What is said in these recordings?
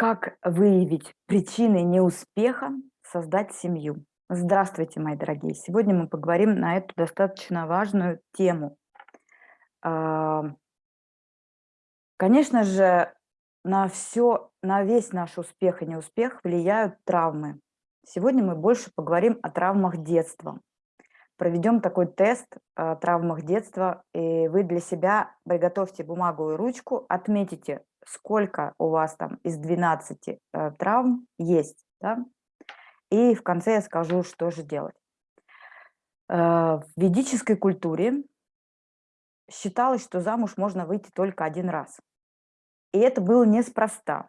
Как выявить причины неуспеха создать семью? Здравствуйте, мои дорогие! Сегодня мы поговорим на эту достаточно важную тему. А, конечно же, на все, на весь наш успех и неуспех влияют травмы. Сегодня мы больше поговорим о травмах детства. Проведем такой тест о травмах детства, и вы для себя приготовьте бумагу и ручку, отметите, сколько у вас там из 12 э, травм есть, да? и в конце я скажу, что же делать. Э, в ведической культуре считалось, что замуж можно выйти только один раз. И это было неспроста.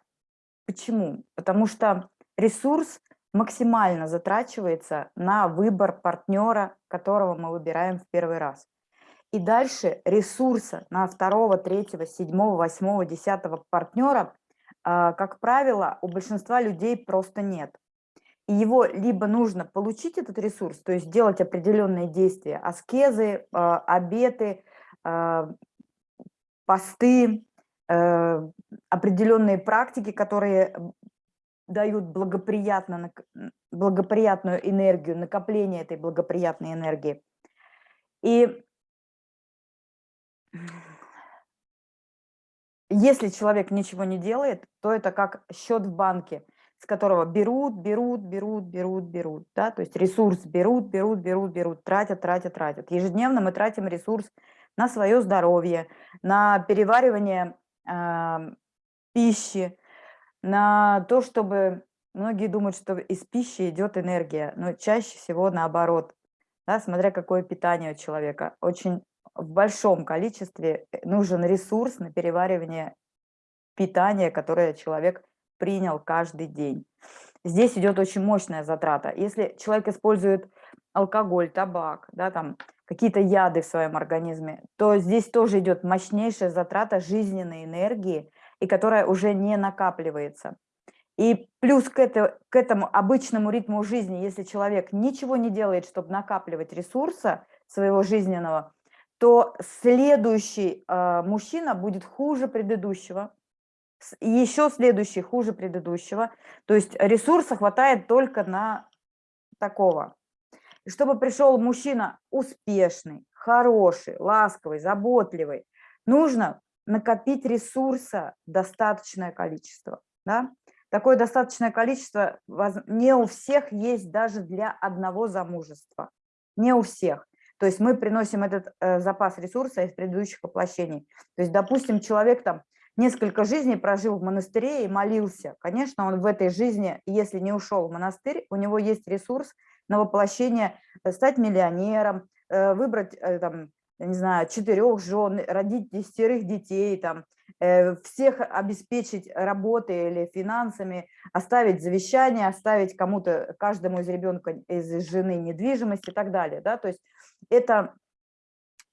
Почему? Потому что ресурс максимально затрачивается на выбор партнера, которого мы выбираем в первый раз. И дальше ресурса на второго, третьего, седьмого, восьмого, десятого партнера, а, как правило, у большинства людей просто нет. И его либо нужно получить этот ресурс, то есть делать определенные действия, аскезы, а, обеты, а, посты, э, определенные практики, которые дают благоприятно, благоприятную энергию, накопление этой благоприятной энергии. И если человек ничего не делает, то это как счет в банке, с которого берут, берут, берут, берут, берут. Да? То есть ресурс берут, берут, берут, берут, тратят, тратят, тратят. Ежедневно мы тратим ресурс на свое здоровье, на переваривание э, пищи, на то, чтобы... Многие думают, что из пищи идет энергия, но чаще всего наоборот. Да, смотря какое питание у человека. Очень в большом количестве э, нужен ресурс на переваривание питания, которое человек принял каждый день. Здесь идет очень мощная затрата. Если человек использует алкоголь, табак, да, там какие-то яды в своем организме, то здесь тоже идет мощнейшая затрата жизненной энергии, и которая уже не накапливается. И плюс к, это, к этому обычному ритму жизни, если человек ничего не делает, чтобы накапливать ресурса своего жизненного, то следующий э, мужчина будет хуже предыдущего, еще следующий хуже предыдущего. То есть ресурса хватает только на такого. И чтобы пришел мужчина успешный, хороший, ласковый, заботливый, нужно накопить ресурса достаточное количество. Да? Такое достаточное количество не у всех есть даже для одного замужества. Не у всех. То есть мы приносим этот э, запас ресурса из предыдущих воплощений. То есть, допустим, человек там несколько жизней прожил в монастыре и молился. Конечно, он в этой жизни, если не ушел в монастырь, у него есть ресурс на воплощение, э, стать миллионером, э, выбрать э, там, не знаю, четырех жен, родить десятерых детей, там, всех обеспечить работой или финансами, оставить завещание, оставить кому-то, каждому из ребенка, из жены недвижимость и так далее. Да? То есть это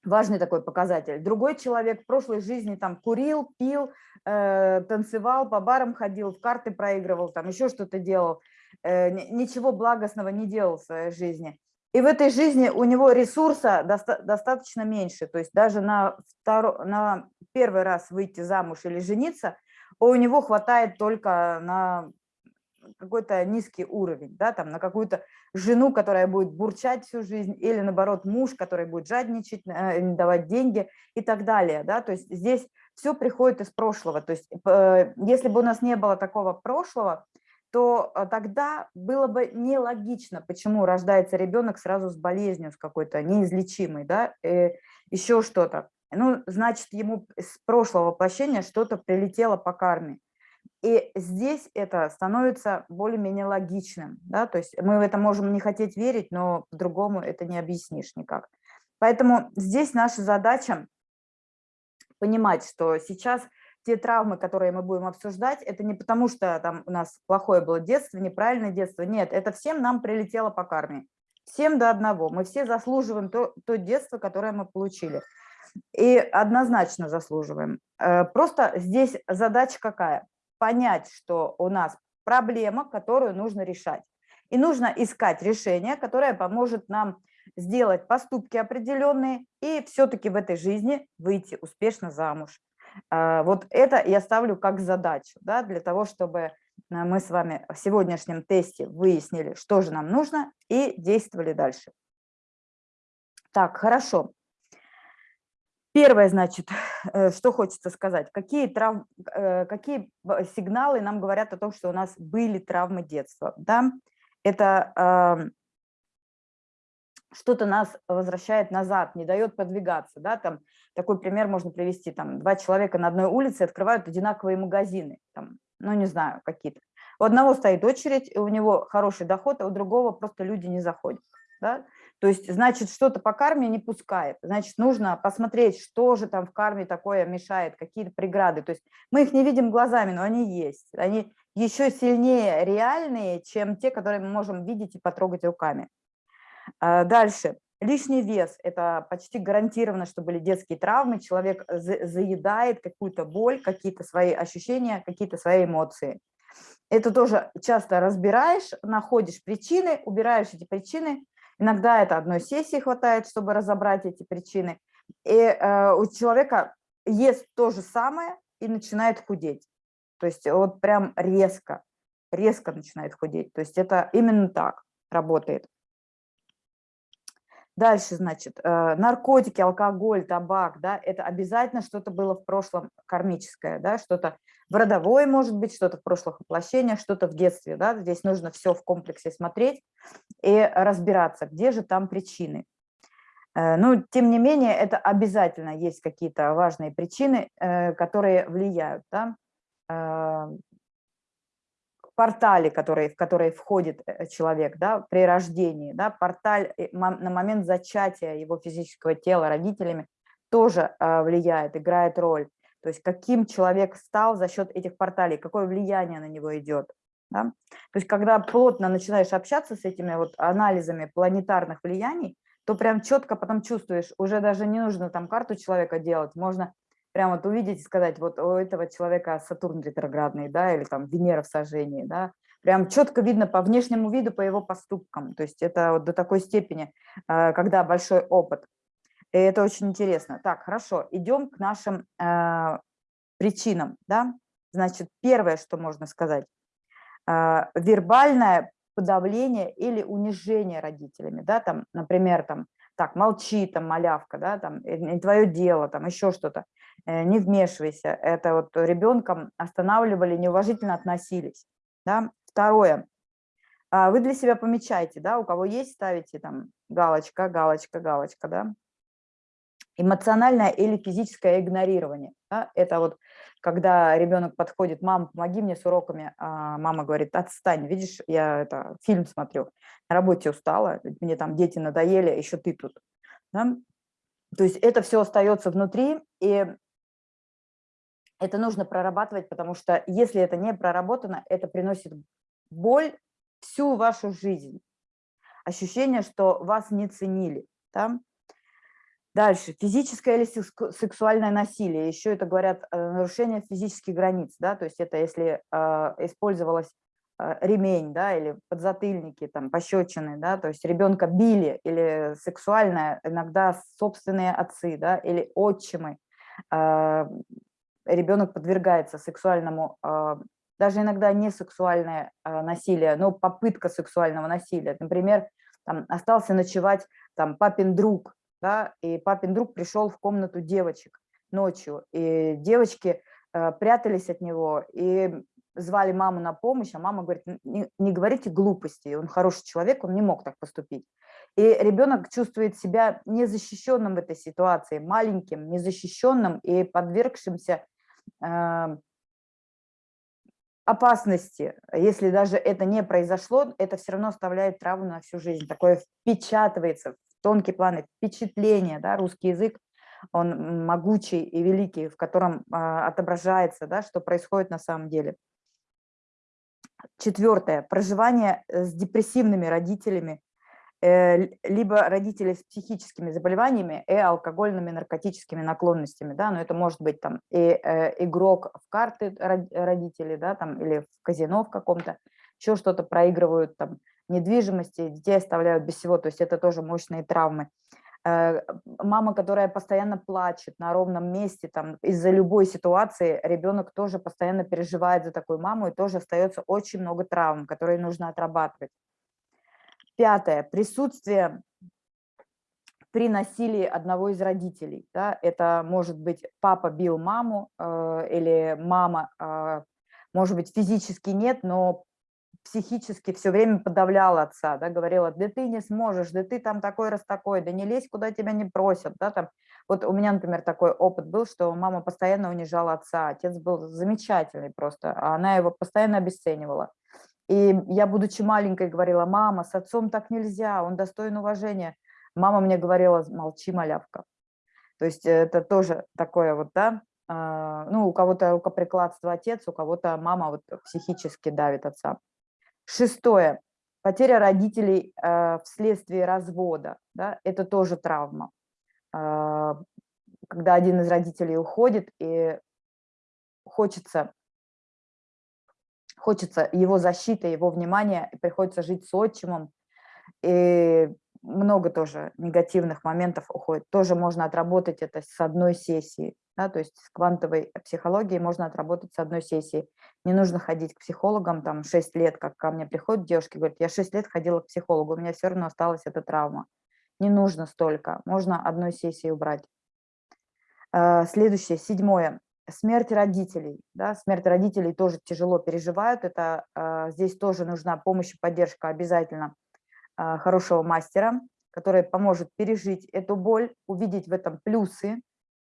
важный такой показатель. Другой человек в прошлой жизни там курил, пил, э, танцевал, по барам ходил, в карты проигрывал, там еще что-то делал, э, ничего благостного не делал в своей жизни. И в этой жизни у него ресурса доста достаточно меньше, то есть даже на, на первый раз выйти замуж или жениться, у него хватает только на какой-то низкий уровень, да, там на какую-то жену, которая будет бурчать всю жизнь, или наоборот муж, который будет жадничать, э, не давать деньги и так далее, да, то есть здесь все приходит из прошлого, то есть э, если бы у нас не было такого прошлого, то э, тогда было бы нелогично, почему рождается ребенок сразу с болезнью, с какой-то неизлечимой, да, еще что-то. Ну, значит, ему с прошлого воплощения что-то прилетело по карме. И здесь это становится более-менее логичным. Да? То есть мы в это можем не хотеть верить, но по-другому это не объяснишь никак. Поэтому здесь наша задача понимать, что сейчас те травмы, которые мы будем обсуждать, это не потому, что там у нас плохое было детство, неправильное детство. Нет, это всем нам прилетело по карме. Всем до одного. Мы все заслуживаем то, то детство, которое мы получили. И однозначно заслуживаем. Э, просто здесь задача какая? Понять, что у нас проблема, которую нужно решать. И нужно искать решение, которое поможет нам сделать поступки определенные и все-таки в этой жизни выйти успешно замуж. А, вот это я ставлю как задачу, да, для того, чтобы мы с вами в сегодняшнем тесте выяснили, что же нам нужно, и действовали дальше. Так, хорошо. Первое, значит, э, что хочется сказать. Какие, трав... Э, какие сигналы нам говорят о том, что у нас были травмы детства? Да? Это что-то нас возвращает назад, не дает подвигаться. Да? Там, такой пример можно привести. Там, два человека на одной улице открывают одинаковые магазины. Там, ну, не знаю, какие-то. У одного стоит очередь, у него хороший доход, а у другого просто люди не заходят. Да? То есть, значит, что-то по карме не пускает. Значит, нужно посмотреть, что же там в карме такое мешает, какие-то преграды. То есть мы их не видим глазами, но они есть. Они еще сильнее реальные, чем те, которые мы можем видеть и потрогать руками. А, дальше. Лишний вес – это почти гарантированно, что были детские травмы. Человек заедает какую-то боль, какие-то свои ощущения, какие-то свои эмоции. Это тоже часто разбираешь, находишь причины, убираешь эти причины, Иногда это одной сессии хватает, чтобы разобрать эти причины. И э, у человека ест то же самое и начинает худеть. То есть вот прям резко, резко начинает худеть. То есть это именно так работает. Дальше, значит, э, наркотики, алкоголь, табак, да, это обязательно что-то было в прошлом кармическое, да, что-то в родовой, может быть, что-то в прошлых воплощениях, что-то в детстве, да, здесь нужно все в комплексе смотреть и разбираться, где же там причины. Э, Но, тем не менее, это обязательно есть какие-то важные причины, э, которые влияют, да, портале, который, в который входит э, человек да, при рождении, да, порталь э, на момент зачатия его физического тела родителями тоже а, влияет, играет роль. То есть каким человек стал за счет этих порталей, какое влияние на него идет. Да? То есть когда плотно начинаешь общаться с этими вот анализами планетарных влияний, то прям четко потом чувствуешь, уже даже не нужно там карту человека делать, можно прям вот увидеть и сказать, вот у этого человека Сатурн ретроградный, да, или там Венера в сожжении, да, прям четко видно по внешнему виду, по его поступкам, то есть это вот до такой степени, э, когда большой опыт. И это очень интересно. Так, хорошо, идем к нашим э, причинам, да, значит, первое, что можно сказать, э, вербальное подавление или унижение родителями, да, там, например, там, так, молчи, там, малявка, да, там, не твое дело, там, еще что-то. Э, не вмешивайся. Это вот ребенком останавливали, неуважительно относились. Да? Второе. А, вы для себя помечайте, да, у кого есть, ставите там галочка, галочка, галочка, да. Эмоциональное или физическое игнорирование. Да? Это вот когда ребенок подходит, мам, помоги мне с уроками, а мама говорит, отстань, видишь, я это, фильм смотрю, на работе устала, мне там дети надоели, еще ты тут. Да? То есть это все остается внутри, и это нужно прорабатывать, потому что если это не проработано, это приносит боль всю вашу жизнь. Ощущение, что вас не ценили. Да? Дальше. Физическое или сексуальное насилие. Еще это говорят э, нарушение физических границ. Да? То есть это если э, использовалась э, ремень да, или подзатыльники, там, пощечины, да, то есть ребенка били или сексуальное, иногда собственные отцы да, или отчимы, э, ребенок подвергается сексуальному, а, даже иногда не сексуальное а, насилие, но попытка сексуального насилия. Например, там, остался ночевать там, папин друг, да, и папин друг пришел в комнату девочек ночью, и девочки э, прятались от него и звали маму на помощь, а мама говорит, не, не говорите глупости, он хороший человек, он не мог так поступить. И ребенок чувствует себя незащищенным в этой ситуации, маленьким, незащищенным и подвергшимся опасности, если даже это не произошло, это все равно оставляет травму на всю жизнь. Такое впечатывается в тонкий план, впечатление, да, русский язык, он могучий и великий, в котором а, отображается, да, что происходит на самом деле. Четвертое. Проживание с депрессивными родителями Э, либо родители с психическими заболеваниями и алкогольными наркотическими наклонностями, да, но это может быть там и э, игрок в карты родители, да, там или в казино в каком-то, еще что-то проигрывают там недвижимости, детей оставляют без всего, то есть это тоже мощные травмы. Э, мама, которая постоянно плачет на ровном месте, там, из-за любой ситуации, ребенок тоже постоянно переживает за такую маму, и тоже остается очень много травм, которые нужно отрабатывать. Пятое. Присутствие при насилии одного из родителей. Да? Это может быть папа бил маму э, или мама, э, может быть, физически нет, но психически все время подавляла отца, да, говорила, да ты не сможешь, да ты там такой раз такой, да не лезь, куда тебя не просят, да, там. Вот у меня, например, такой опыт был, что мама постоянно унижала отца, отец был замечательный просто, а она его постоянно обесценивала. И я, будучи маленькой, говорила, мама, с отцом так нельзя, он достоин уважения. Мама мне говорила, молчи, малявка. То есть это тоже такое вот, да, а, ну, у кого-то рукоприкладство отец, у кого-то мама вот психически давит отца. Шестое. Потеря родителей э, вследствие развода. Да, это тоже травма. Э, когда один из родителей уходит, и хочется, хочется его защиты, его внимания, и приходится жить с отчимом. И много тоже негативных моментов уходит. Тоже можно отработать это с одной сессии. Да, то есть с квантовой психологией можно отработать с одной сессии. Не нужно ходить к психологам там 6 лет, как ко мне приходят девушки, говорят, я 6 лет ходила к психологу, у меня все равно осталась эта травма. Не нужно столько, можно одной сессии убрать. А, следующее, седьмое. Смерть родителей. Да, смерть родителей тоже тяжело переживают. Это, а, здесь тоже нужна помощь и поддержка обязательно а, хорошего мастера, который поможет пережить эту боль, увидеть в этом плюсы.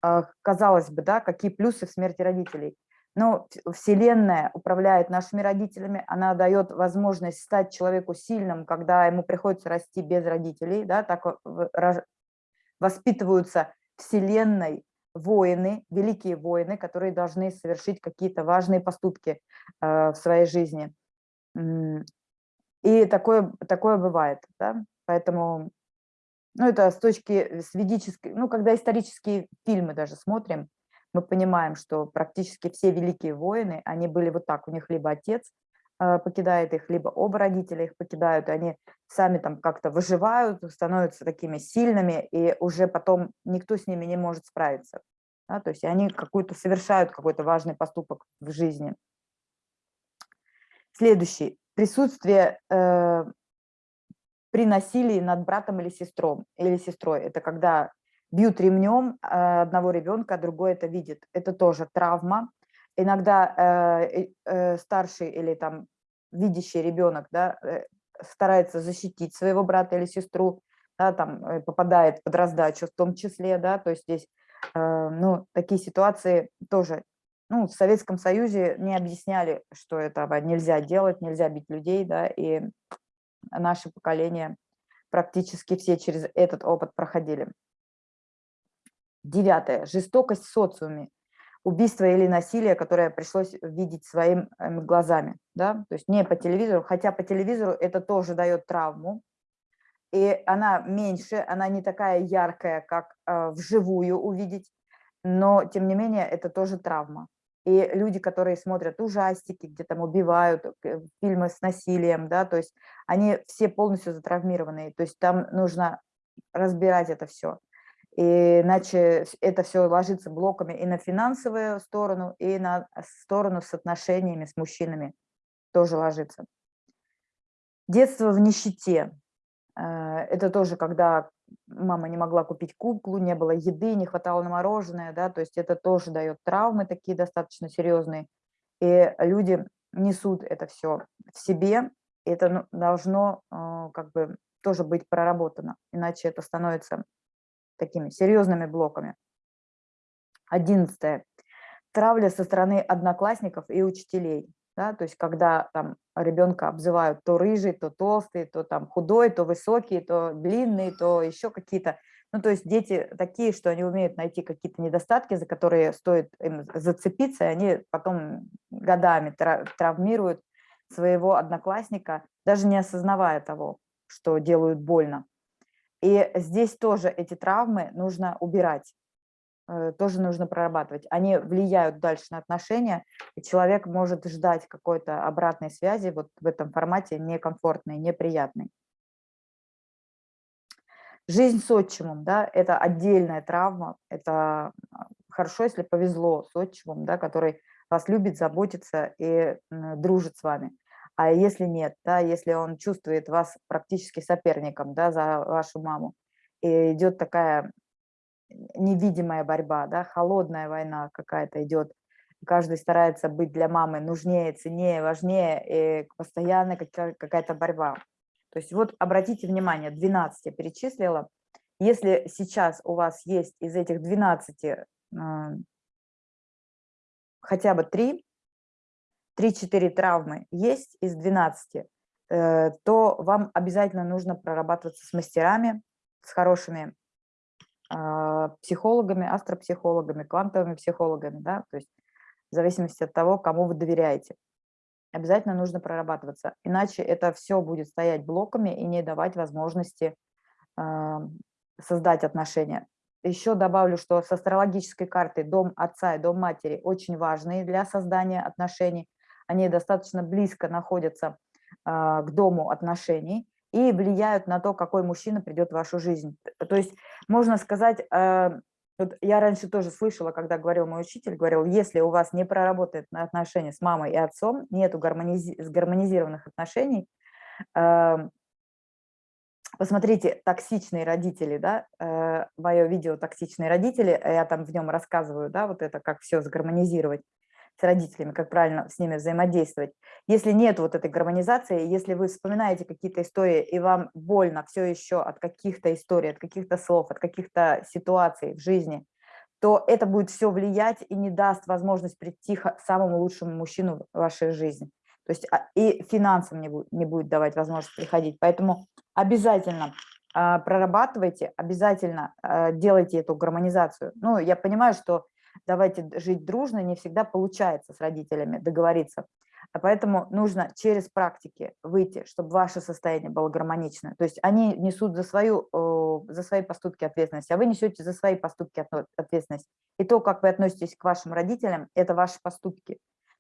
А, казалось бы, да, какие плюсы в смерти родителей. Но Вселенная управляет нашими родителями, она дает возможность стать человеку сильным, когда ему приходится расти без родителей, да, так воспитываются Вселенной воины, великие воины, которые должны совершить какие-то важные поступки э, в своей жизни. И такое, такое бывает, да? поэтому, ну это с точки, с ведической, ну когда исторические фильмы даже смотрим, мы понимаем, что практически все великие воины, они были вот так, у них либо отец покидает их, либо оба родителя их покидают, и они сами там как-то выживают, становятся такими сильными, и уже потом никто с ними не может справиться. Да? То есть они какую-то совершают какой-то важный поступок в жизни. Следующий присутствие э, при насилии над братом или сестром или сестрой. Это когда бьют ремнем э, одного ребенка, а другой это видит. Это тоже травма. Иногда э, э, старший или там видящий ребенок да, э, старается защитить своего брата или сестру, да, там э, попадает под раздачу в том числе, да, то есть здесь э, ну, такие ситуации тоже ну, в Советском Союзе не объясняли, что этого нельзя делать, нельзя бить людей, да, и наше поколение практически все через этот опыт проходили. Девятое. Жестокость в социуме. Убийство или насилие, которое пришлось видеть своими глазами. Да? То есть не по телевизору, хотя по телевизору это тоже дает травму. И она меньше, она не такая яркая, как э, вживую увидеть, но тем не менее это тоже травма. И люди, которые смотрят ужастики, где там убивают, э, фильмы с насилием, да, то есть они все полностью затравмированные, то есть там нужно разбирать это все. Иначе это все ложится блоками и на финансовую сторону, и на сторону с отношениями с мужчинами тоже ложится. Детство в нищете. Э, это тоже когда мама не могла купить куклу, не было еды, не хватало на мороженое, да, то есть это тоже дает травмы такие достаточно серьезные. И люди несут это все в себе, и это ну, должно э, как бы тоже быть проработано, иначе это становится такими серьезными блоками. Одиннадцатое. Травля со стороны одноклассников и учителей да, то есть когда там ребенка обзывают то рыжий, то толстый, то там худой, то высокий, то длинный, то еще какие-то, ну то есть дети такие, что они умеют найти какие-то недостатки, за которые стоит им зацепиться, и они потом годами травмируют своего одноклассника, даже не осознавая того, что делают больно. И здесь тоже эти травмы нужно убирать. Э, тоже нужно прорабатывать. Они влияют дальше на отношения, и человек может ждать какой-то обратной связи вот в этом формате некомфортной, неприятной. Жизнь с отчимом, да, это отдельная травма, это а, хорошо, если повезло с отчимом, да, который вас любит, заботится и дружит с вами. А если нет, да, если он чувствует вас практически соперником, да, за вашу маму, и идет такая невидимая борьба, да, холодная война какая-то идет, каждый старается быть для мамы нужнее, ценнее, важнее, и постоянно какая-то борьба. То есть вот обратите внимание, 12 я перечислила. Если сейчас у вас есть из этих 12 э, хотя бы 3, 3-4 травмы есть из 12, э, то вам обязательно нужно прорабатываться с мастерами, с хорошими э, психологами, астропсихологами, квантовыми психологами, да, то есть в зависимости от того, кому вы доверяете. Обязательно нужно прорабатываться, иначе это все будет стоять блоками и не давать возможности э, создать отношения. Еще добавлю, что с астрологической картой дом отца и дом матери очень важные для создания отношений. Они достаточно близко находятся э, к дому отношений и влияют на то, какой мужчина придет в вашу жизнь. То есть можно сказать, э, вот я раньше тоже слышала, когда говорил мой учитель, говорил, если у вас не проработает отношения с мамой и отцом, нету гармонизи гармонизированных отношений, э, посмотрите «Токсичные родители», да, мое видео «Токсичные родители», я там в нем рассказываю, да, вот это, как все сгармонизировать с родителями, как правильно с ними взаимодействовать. Если нет вот этой гармонизации, если вы вспоминаете какие-то истории, и вам больно все еще от каких-то историй, от каких-то слов, от каких-то ситуаций в жизни, то это будет все влиять и не даст возможность прийти к самому лучшему мужчину в вашей жизни. То есть а, и финансам не будет, не будет давать возможность приходить. Поэтому обязательно а, прорабатывайте, обязательно а, делайте эту гармонизацию. Ну, я понимаю, что давайте жить дружно, не всегда получается с родителями договориться. А поэтому нужно через практики выйти, чтобы ваше состояние было гармоничное. То есть они несут за, свою, за свои поступки ответственность, а вы несете за свои поступки ответственность. И то, как вы относитесь к вашим родителям, это ваши поступки.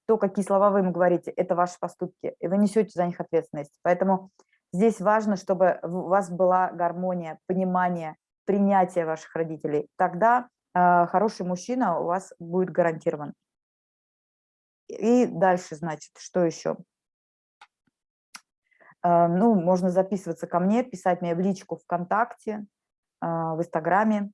То, какие слова вы им говорите, это ваши поступки, и вы несете за них ответственность. Поэтому здесь важно, чтобы у вас была гармония, понимание, принятие ваших родителей. Тогда хороший мужчина у вас будет гарантирован. И дальше, значит, что еще? А, ну, можно записываться ко мне, писать мне в личку ВКонтакте, а, в Инстаграме,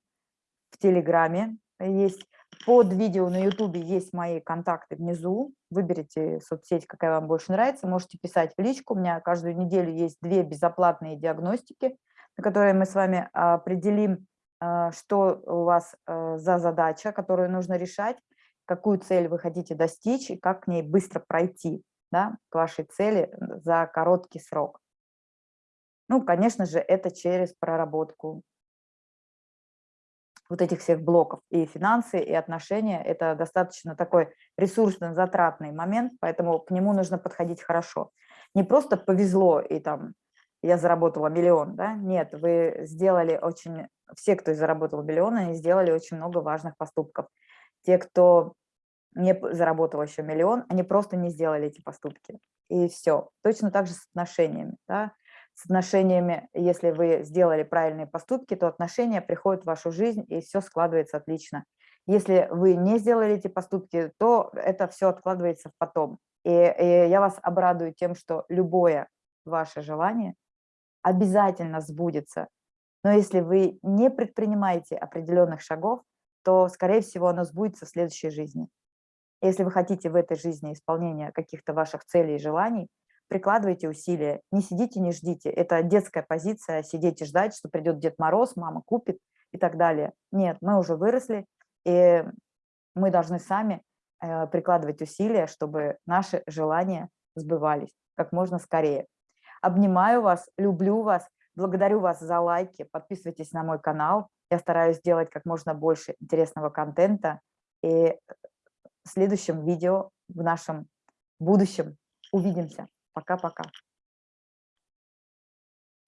в Телеграме есть. Под видео на Ютубе есть мои контакты внизу. Выберите соцсеть, какая вам больше нравится. Можете писать в личку. У меня каждую неделю есть две безоплатные диагностики, на которые мы с вами определим а, что у вас э, за задача, которую нужно решать, какую цель вы хотите достичь и как к ней быстро пройти, да, к вашей цели за короткий срок. Ну, конечно же, это через проработку вот этих всех блоков. И финансы, и отношения – это достаточно такой ресурсно-затратный момент, поэтому к нему нужно подходить хорошо. Не просто повезло и там я заработала миллион, да? Нет, вы сделали очень, все, кто заработал миллион, они сделали очень много важных поступков. Те, кто не заработал еще миллион, они просто не сделали эти поступки. И все. Точно так же с отношениями. Да? С отношениями, если вы сделали правильные поступки, то отношения приходят в вашу жизнь, и все складывается отлично. Если вы не сделали эти поступки, то это все откладывается в потом. И, и я вас обрадую тем, что любое ваше желание – обязательно сбудется. Но если вы не предпринимаете определенных шагов, то, скорее всего, оно сбудется в следующей жизни. Если вы хотите в этой жизни исполнения каких-то ваших целей и желаний, прикладывайте усилия, не сидите, не ждите. Это детская позиция, сидеть и ждать, что придет Дед Мороз, мама купит и так далее. Нет, мы уже выросли, и мы должны сами э, прикладывать усилия, чтобы наши желания сбывались как можно скорее. Обнимаю вас, люблю вас, благодарю вас за лайки, подписывайтесь на мой канал. Я стараюсь делать как можно больше интересного контента. И в следующем видео, в нашем будущем увидимся. Пока-пока.